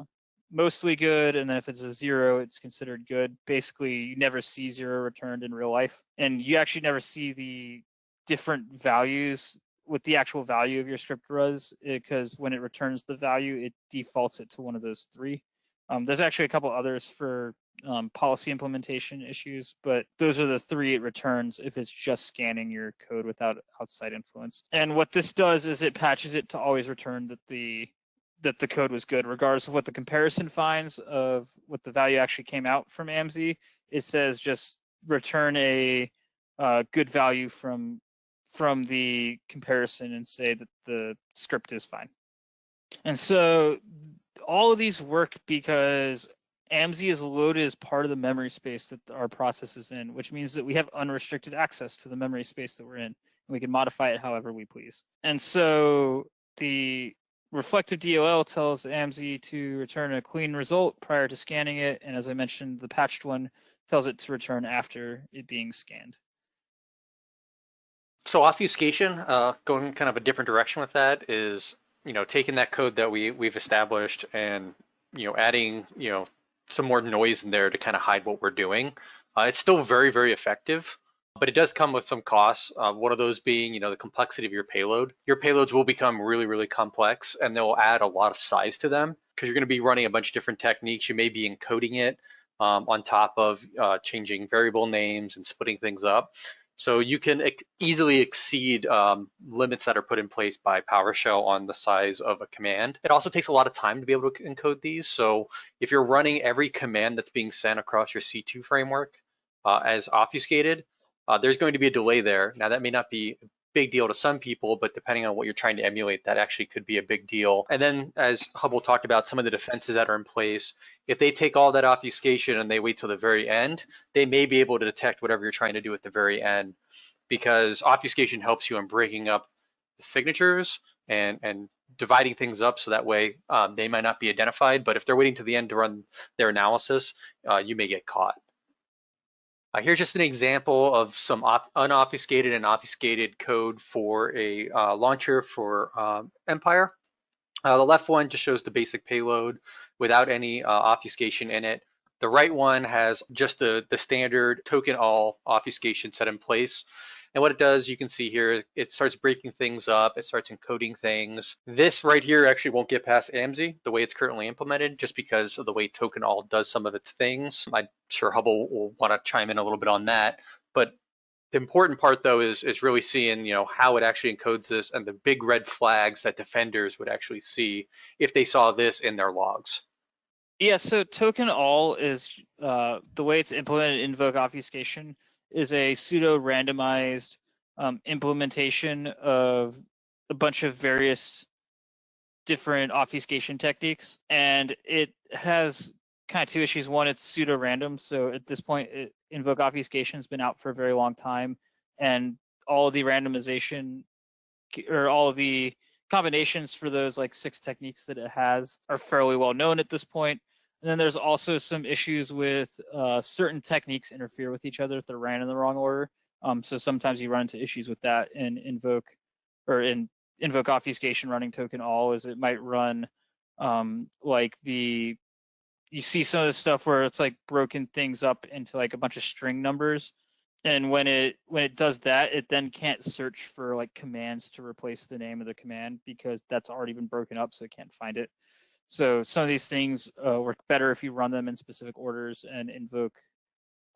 mostly good. And then if it's a zero, it's considered good. Basically, you never see zero returned in real life. And you actually never see the different values with the actual value of your script was because when it returns the value, it defaults it to one of those three. Um, there's actually a couple others for um, policy implementation issues, but those are the three it returns if it's just scanning your code without outside influence. And what this does is it patches it to always return that the that the code was good, regardless of what the comparison finds of what the value actually came out from AMSI. It says just return a uh, good value from from the comparison and say that the script is fine. And so all of these work because AMSI is loaded as part of the memory space that our process is in, which means that we have unrestricted access to the memory space that we're in, and we can modify it however we please. And so the reflective DLL tells AMSI to return a clean result prior to scanning it, and as I mentioned, the patched one tells it to return after it being scanned. So obfuscation, uh, going kind of a different direction with that is, you know, taking that code that we we've established and you know adding you know some more noise in there to kind of hide what we're doing. Uh, it's still very, very effective, but it does come with some costs. Uh, one of those being, you know, the complexity of your payload. Your payloads will become really, really complex, and they'll add a lot of size to them because you're going to be running a bunch of different techniques. You may be encoding it um, on top of uh, changing variable names and splitting things up. So you can easily exceed um, limits that are put in place by PowerShell on the size of a command. It also takes a lot of time to be able to encode these. So if you're running every command that's being sent across your C2 framework uh, as obfuscated, uh, there's going to be a delay there. Now that may not be big deal to some people, but depending on what you're trying to emulate, that actually could be a big deal. And then as Hubble talked about, some of the defenses that are in place, if they take all that obfuscation and they wait till the very end, they may be able to detect whatever you're trying to do at the very end because obfuscation helps you in breaking up the signatures and, and dividing things up so that way um, they might not be identified, but if they're waiting to the end to run their analysis, uh, you may get caught. Uh, here's just an example of some unobfuscated and obfuscated code for a uh, launcher for um, Empire. Uh, the left one just shows the basic payload without any uh, obfuscation in it. The right one has just the, the standard token all obfuscation set in place. And what it does, you can see here, it starts breaking things up, it starts encoding things. This right here actually won't get past AMSI the way it's currently implemented, just because of the way token all does some of its things. I'm sure Hubble will want to chime in a little bit on that. But the important part though is is really seeing you know how it actually encodes this and the big red flags that defenders would actually see if they saw this in their logs. Yeah, so token all is uh, the way it's implemented in invoke obfuscation is a pseudo randomized um, implementation of a bunch of various different obfuscation techniques. And it has kind of two issues. One, it's pseudo random. So at this point, it, invoke obfuscation has been out for a very long time. And all the randomization or all the combinations for those like six techniques that it has are fairly well known at this point. And then there's also some issues with uh, certain techniques interfere with each other if they're ran in the wrong order. Um, so sometimes you run into issues with that in invoke or in invoke obfuscation running token all is it might run um, like the you see some of the stuff where it's like broken things up into like a bunch of string numbers and when it when it does that it then can't search for like commands to replace the name of the command because that's already been broken up so it can't find it so some of these things uh, work better if you run them in specific orders and invoke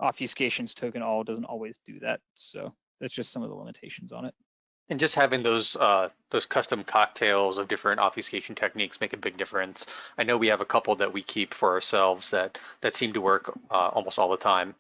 obfuscations token all doesn't always do that. So that's just some of the limitations on it. And just having those uh, those custom cocktails of different obfuscation techniques make a big difference. I know we have a couple that we keep for ourselves that that seem to work uh, almost all the time.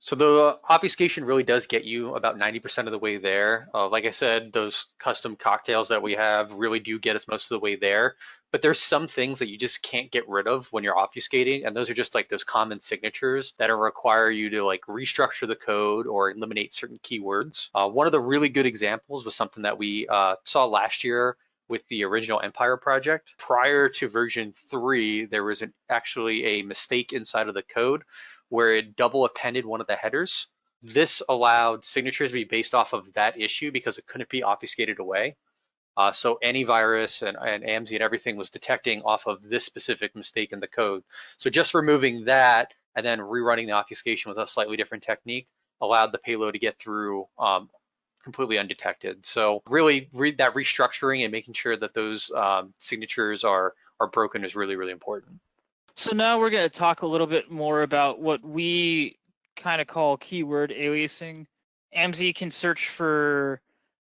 So the obfuscation really does get you about 90% of the way there. Uh, like I said, those custom cocktails that we have really do get us most of the way there. But there's some things that you just can't get rid of when you're obfuscating, and those are just like those common signatures that require you to like restructure the code or eliminate certain keywords. Uh, one of the really good examples was something that we uh, saw last year with the original Empire project. Prior to version three, there was an, actually a mistake inside of the code where it double appended one of the headers. This allowed signatures to be based off of that issue because it couldn't be obfuscated away. Uh, so antivirus and, and AMSI and everything was detecting off of this specific mistake in the code. So just removing that and then rerunning the obfuscation with a slightly different technique allowed the payload to get through um, completely undetected. So really read that restructuring and making sure that those um, signatures are, are broken is really, really important. So now we're going to talk a little bit more about what we kind of call keyword aliasing. AMSI can search for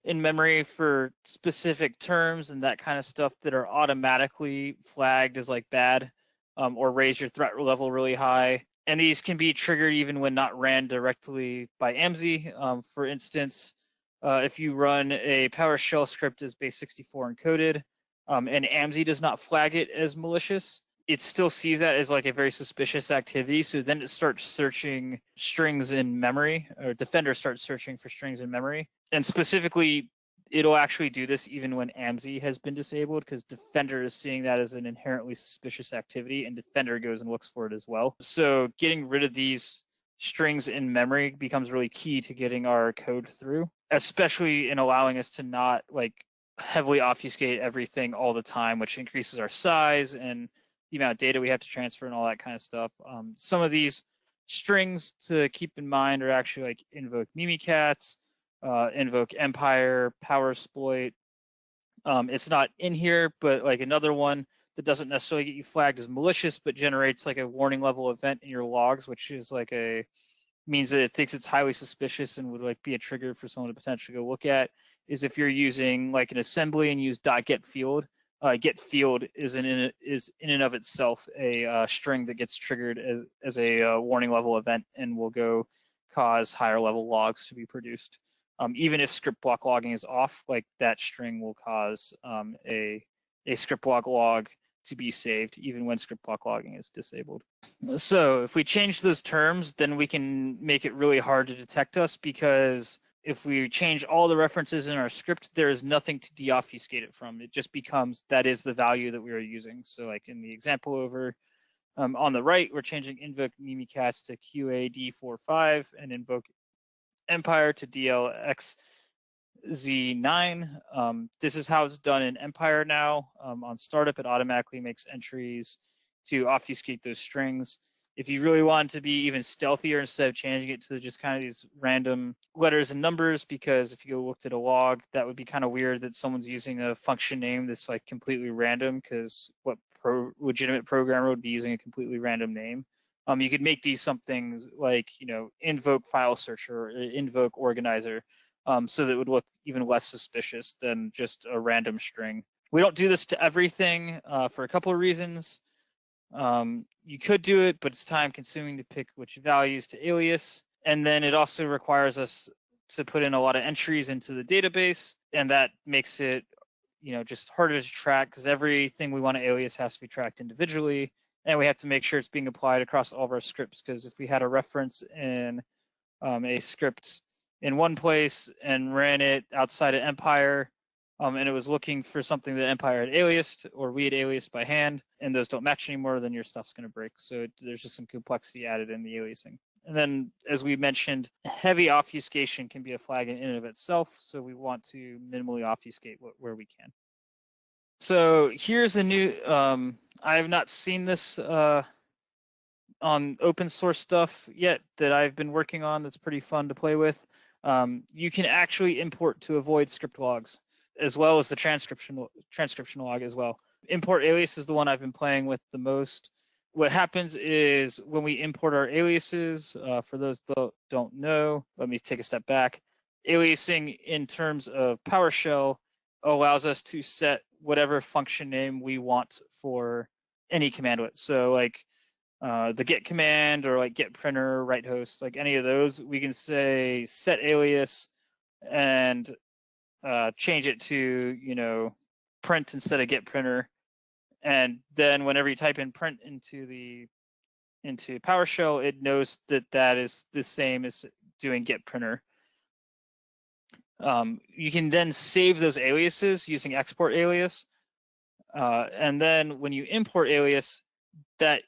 in memory for specific terms and that kind of stuff that are automatically flagged as like bad um, or raise your threat level really high. And these can be triggered even when not ran directly by AMSI. Um, for instance, uh, if you run a PowerShell script as base64 encoded um, and AMSI does not flag it as malicious, it still sees that as like a very suspicious activity. So then it starts searching strings in memory, or Defender starts searching for strings in memory. And specifically, it'll actually do this even when AMSI has been disabled because Defender is seeing that as an inherently suspicious activity and Defender goes and looks for it as well. So getting rid of these strings in memory becomes really key to getting our code through, especially in allowing us to not like heavily obfuscate everything all the time, which increases our size and the amount of data we have to transfer and all that kind of stuff. Um, some of these strings to keep in mind are actually like invoke Mimikatz, uh, invoke Empire, power exploit. Um, it's not in here, but like another one that doesn't necessarily get you flagged as malicious, but generates like a warning level event in your logs, which is like a means that it thinks it's highly suspicious and would like be a trigger for someone to potentially go look at. Is if you're using like an assembly and use dot .get field, uh, get field is in is in and of itself a uh, string that gets triggered as as a uh, warning level event and will go cause higher level logs to be produced. Um, even if script block logging is off, like that string will cause um, a a script block log to be saved even when script block logging is disabled. So if we change those terms, then we can make it really hard to detect us because if we change all the references in our script, there is nothing to deobfuscate it from. It just becomes that is the value that we are using. So like in the example over um, on the right, we're changing invoke Mimikatz to QAD45 and invoke Empire to DLX Z9. Um, this is how it's done in Empire now. Um, on startup, it automatically makes entries to obfuscate those strings. If you really want to be even stealthier, instead of changing it to just kind of these random letters and numbers, because if you go looked at a log, that would be kind of weird that someone's using a function name that's like completely random, because what pro legitimate programmer would be using a completely random name. Um, you could make these something like, you know, invoke file searcher, or invoke organizer, um, so that would look even less suspicious than just a random string. We don't do this to everything uh, for a couple of reasons. Um, you could do it, but it's time consuming to pick which values to alias. And then it also requires us to put in a lot of entries into the database, and that makes it, you know, just harder to track because everything we want to alias has to be tracked individually, and we have to make sure it's being applied across all of our scripts. Because if we had a reference in um, a script in one place and ran it outside of Empire, um, and it was looking for something that Empire had aliased or we had aliased by hand, and those don't match anymore, then your stuff's going to break. So it, there's just some complexity added in the aliasing. And then, as we mentioned, heavy obfuscation can be a flag in and of itself, so we want to minimally obfuscate where we can. So here's a new, um, I have not seen this uh, on open source stuff yet that I've been working on that's pretty fun to play with um, you can actually import to avoid script logs as well as the transcription transcription log as well. Import alias is the one I've been playing with the most. What happens is when we import our aliases, uh, for those that don't know, let me take a step back. Aliasing in terms of PowerShell allows us to set whatever function name we want for any commandlet. So like uh, the get command or like get printer, write host, like any of those, we can say set alias and uh, change it to, you know, print instead of get printer. And then whenever you type in print into the into PowerShell, it knows that that is the same as doing get printer. Um, you can then save those aliases using export alias. Uh, and then when you import alias, that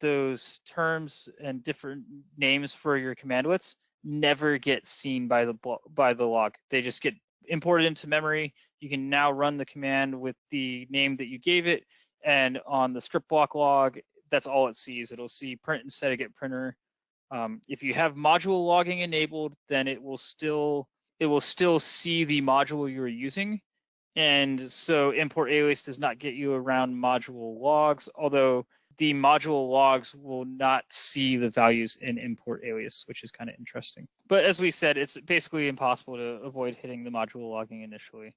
those terms and different names for your commandlets never get seen by the by the log. They just get imported into memory. You can now run the command with the name that you gave it, and on the script block log, that's all it sees. It'll see print instead of get printer. Um, if you have module logging enabled, then it will still it will still see the module you're using. And so import alias does not get you around module logs, although the module logs will not see the values in import alias, which is kind of interesting. But as we said, it's basically impossible to avoid hitting the module logging initially.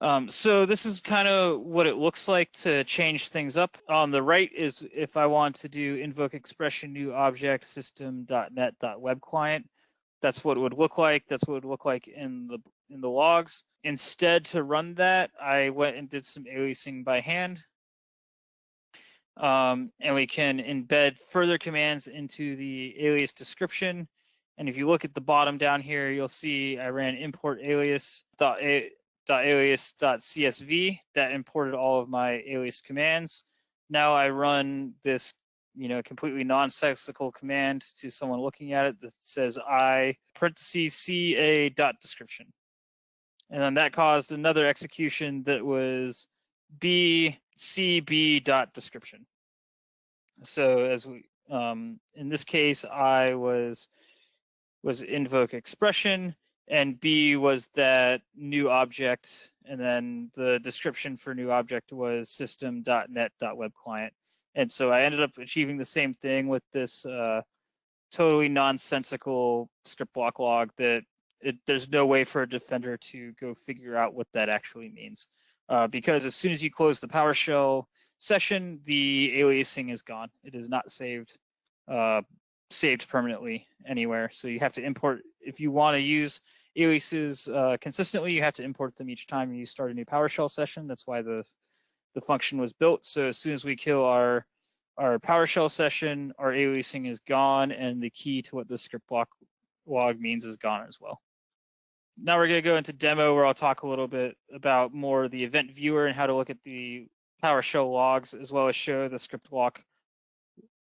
Um, so this is kind of what it looks like to change things up. On the right is if I want to do invoke expression new object system.net.web client. That's what it would look like. That's what it would look like in the in the logs. Instead, to run that, I went and did some aliasing by hand um, and we can embed further commands into the alias description. And if you look at the bottom down here, you'll see I ran import alias dot, a, alias dot csv that imported all of my alias commands. Now I run this, you know, completely nonsensical command to someone looking at it that says I parentheses ca dot description. And then that caused another execution that was b cb dot description. So as we Um, in this case, I was was invoke expression, and B was that new object, and then the description for new object was system.net.web client. And so I ended up achieving the same thing with this uh, totally nonsensical script block log that it, there's no way for a defender to go figure out what that actually means. Uh, because as soon as you close the PowerShell session, the aliasing is gone. It is not saved uh, saved permanently anywhere. So you have to import if you want to use aliases uh, consistently. You have to import them each time you start a new PowerShell session. That's why the the function was built. So as soon as we kill our our PowerShell session, our aliasing is gone, and the key to what the script block log means is gone as well. Now we're going to go into demo where I'll talk a little bit about more the event viewer and how to look at the PowerShell logs, as well as show the script block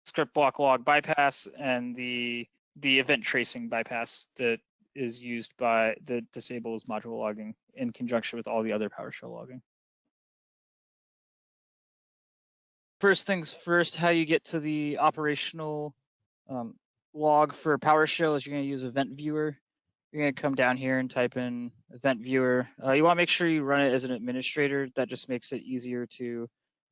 script block log bypass and the the event tracing bypass that is used by the disables module logging in conjunction with all the other PowerShell logging. First things first, how you get to the operational um, log for PowerShell is you're going to use Event Viewer. You're going to come down here and type in Event Viewer. Uh, you want to make sure you run it as an administrator. That just makes it easier to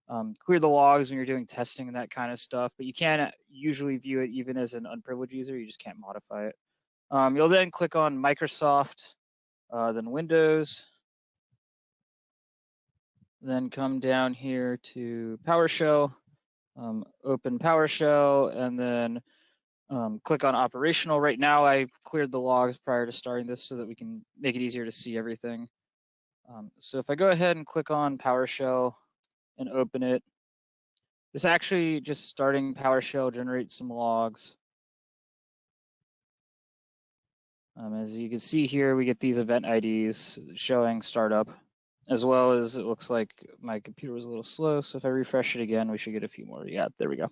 um, clear the logs when you're doing testing and that kind of stuff. But you can usually view it even as an unprivileged user. You just can't modify it. Um, you'll then click on Microsoft, uh, then Windows, then come down here to PowerShell, um, open PowerShell, and then um, click on operational. Right now, I cleared the logs prior to starting this so that we can make it easier to see everything. Um, so if I go ahead and click on PowerShell and open it, this actually just starting PowerShell generates some logs. Um, as you can see here, we get these event IDs showing startup as well as it looks like my computer was a little slow. So if I refresh it again, we should get a few more. Yeah, there we go.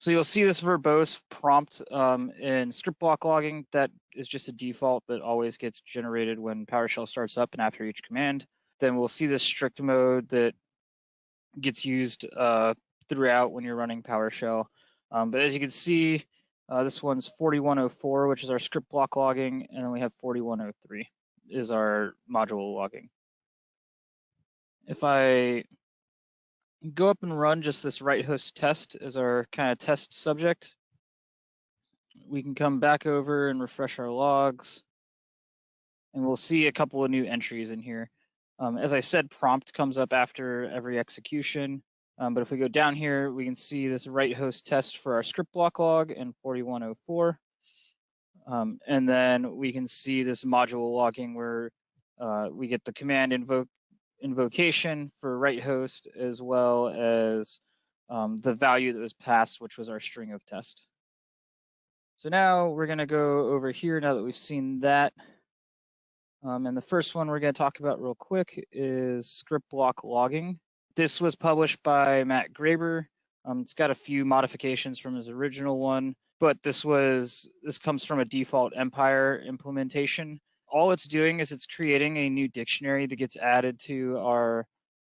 So you'll see this verbose prompt um, in script block logging. That is just a default that always gets generated when PowerShell starts up and after each command. Then we'll see this strict mode that gets used uh, throughout when you're running PowerShell. Um, but as you can see, uh, this one's 4104, which is our script block logging, and then we have 4103 is our module logging if I go up and run just this right host test as our kind of test subject, we can come back over and refresh our logs and we'll see a couple of new entries in here. Um, as I said, prompt comes up after every execution. Um, but if we go down here, we can see this right host test for our script block log in 4104. Um, and then we can see this module logging where uh, we get the command invoke invocation for right host as well as um, the value that was passed, which was our string of test. So now we're going to go over here now that we've seen that. Um, and the first one we're going to talk about real quick is script block logging. This was published by Matt Graber. Um, it's got a few modifications from his original one, but this was this comes from a default Empire implementation all it's doing is it's creating a new dictionary that gets added to our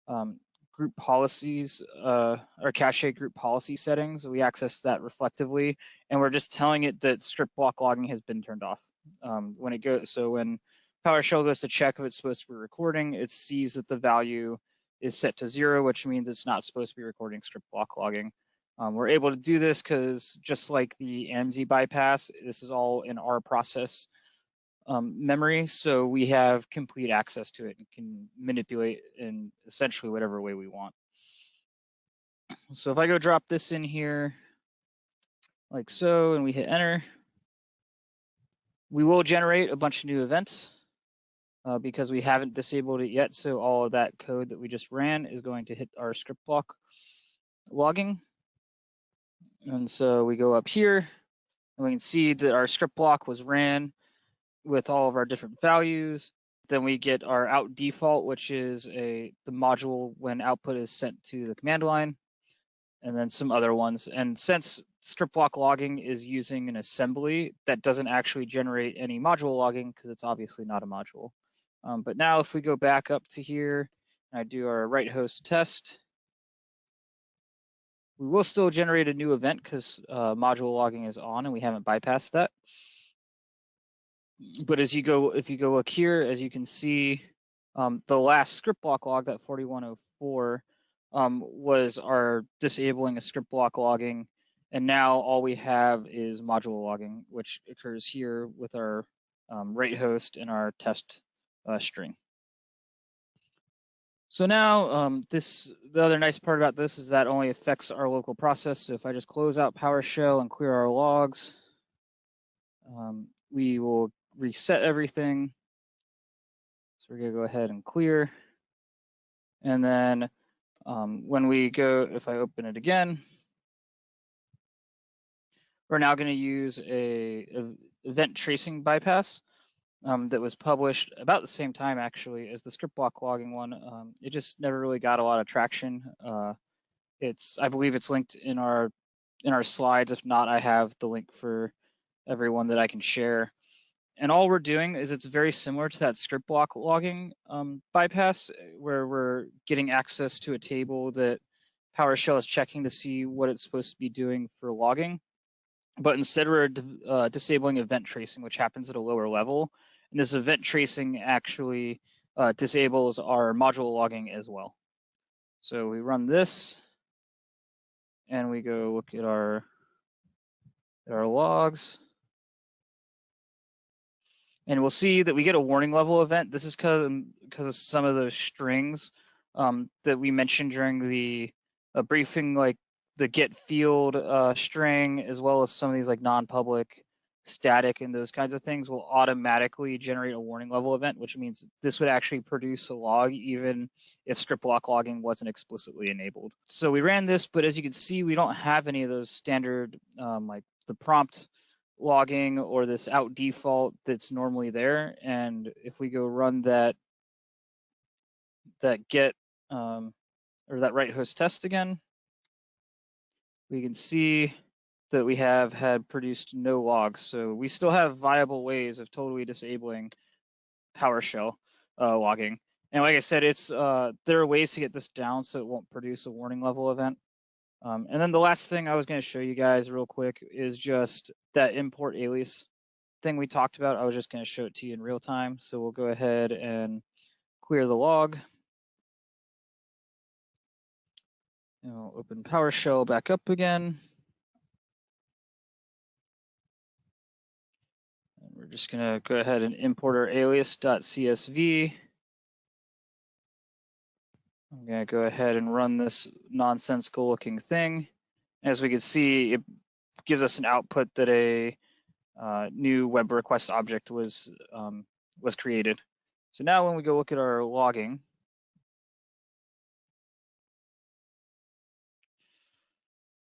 um, group policies, uh, our cache group policy settings. We access that reflectively, and we're just telling it that script block logging has been turned off. Um, when it goes, so when PowerShell goes to check if it's supposed to be recording, it sees that the value is set to zero, which means it's not supposed to be recording script block logging. Um, we're able to do this because just like the AMZ bypass, this is all in our process um, memory, so we have complete access to it and can manipulate in essentially whatever way we want. So if I go drop this in here, like so, and we hit enter, we will generate a bunch of new events uh, because we haven't disabled it yet. So all of that code that we just ran is going to hit our script block logging. And so we go up here and we can see that our script block was ran with all of our different values. Then we get our out default, which is a the module when output is sent to the command line, and then some other ones. And since script block logging is using an assembly, that doesn't actually generate any module logging because it's obviously not a module. Um, but now if we go back up to here, and I do our right host test, We will still generate a new event because uh, module logging is on and we haven't bypassed that. But as you go, if you go look here, as you can see, um, the last script block log, that 4104, um, was our disabling a script block logging. And now all we have is module logging, which occurs here with our um, rate host and our test uh, string. So now um, this, the other nice part about this is that only affects our local process. So if I just close out PowerShell and clear our logs, um, we will reset everything. So we're gonna go ahead and clear. And then um, when we go, if I open it again, we're now gonna use a, a event tracing bypass um, that was published about the same time actually as the script block logging one. Um, it just never really got a lot of traction. Uh, it's I believe it's linked in our in our slides. If not, I have the link for everyone that I can share. And all we're doing is it's very similar to that script block logging um, bypass where we're getting access to a table that PowerShell is checking to see what it's supposed to be doing for logging. But instead we're uh, disabling event tracing, which happens at a lower level. And this event tracing actually uh, disables our module logging as well. So we run this and we go look at our, at our logs. And we'll see that we get a warning level event. This is because because of some of those strings um, that we mentioned during the uh, briefing, like the get field uh, string, as well as some of these like non-public static and those kinds of things will automatically generate a warning level event, which means this would actually produce a log even if script block logging wasn't explicitly enabled. So we ran this, but as you can see, we don't have any of those standard um, like the prompt logging or this out default that's normally there. And if we go run that that get um, or that right host test again, we can see that we have had produced no logs. So we still have viable ways of totally disabling PowerShell uh, logging. And like I said, it's uh, there are ways to get this down so it won't produce a warning level event. Um, and then the last thing I was going to show you guys real quick is just that import alias thing we talked about. I was just going to show it to you in real time. So we'll go ahead and clear the log. And we'll open PowerShell back up again. And we're just going to go ahead and import our alias.csv. I'm going to go ahead and run this nonsensical looking thing. As we can see, it gives us an output that a uh, new web request object was um, was created. So now when we go look at our logging,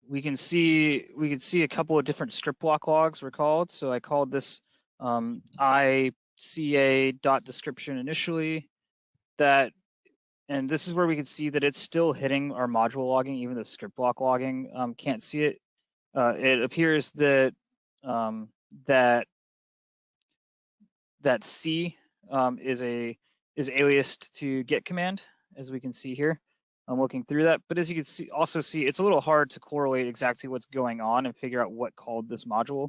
we can see we can see a couple of different script block logs were called. So I called this um, ICA dot description initially. That and this is where we can see that it's still hitting our module logging, even the script block logging um, can't see it. Uh, it appears that um, that that C um, is a is aliased to get command, as we can see here. I'm looking through that, but as you can see, also see, it's a little hard to correlate exactly what's going on and figure out what called this module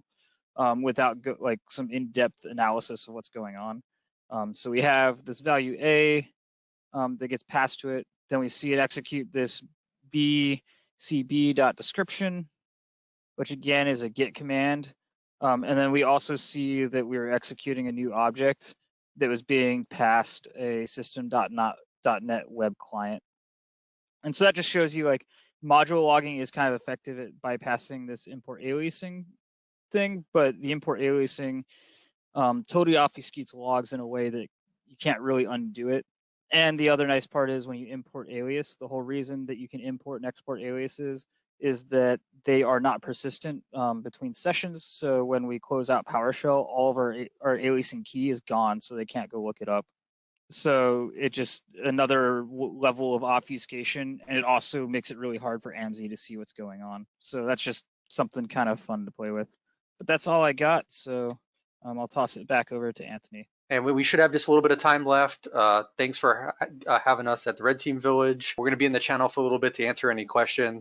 um, without like some in-depth analysis of what's going on. Um, so we have this value A um, that gets passed to it. Then we see it execute this bcb.description, which again is a git command. Um, and then we also see that we are executing a new object that was being passed a system.net web client. And so that just shows you like module logging is kind of effective at bypassing this import aliasing thing, but the import aliasing um, totally obfuscates logs in a way that you can't really undo it. And the other nice part is when you import alias, the whole reason that you can import and export aliases is that they are not persistent um, between sessions. So when we close out PowerShell, all of our, our aliasing key is gone, so they can't go look it up. So it just another level of obfuscation, and it also makes it really hard for AMSI to see what's going on. So that's just something kind of fun to play with. But that's all I got. So um, I'll toss it back over to Anthony. And we should have just a little bit of time left. Uh, thanks for uh, having us at the Red Team Village. We're going to be in the channel for a little bit to answer any questions.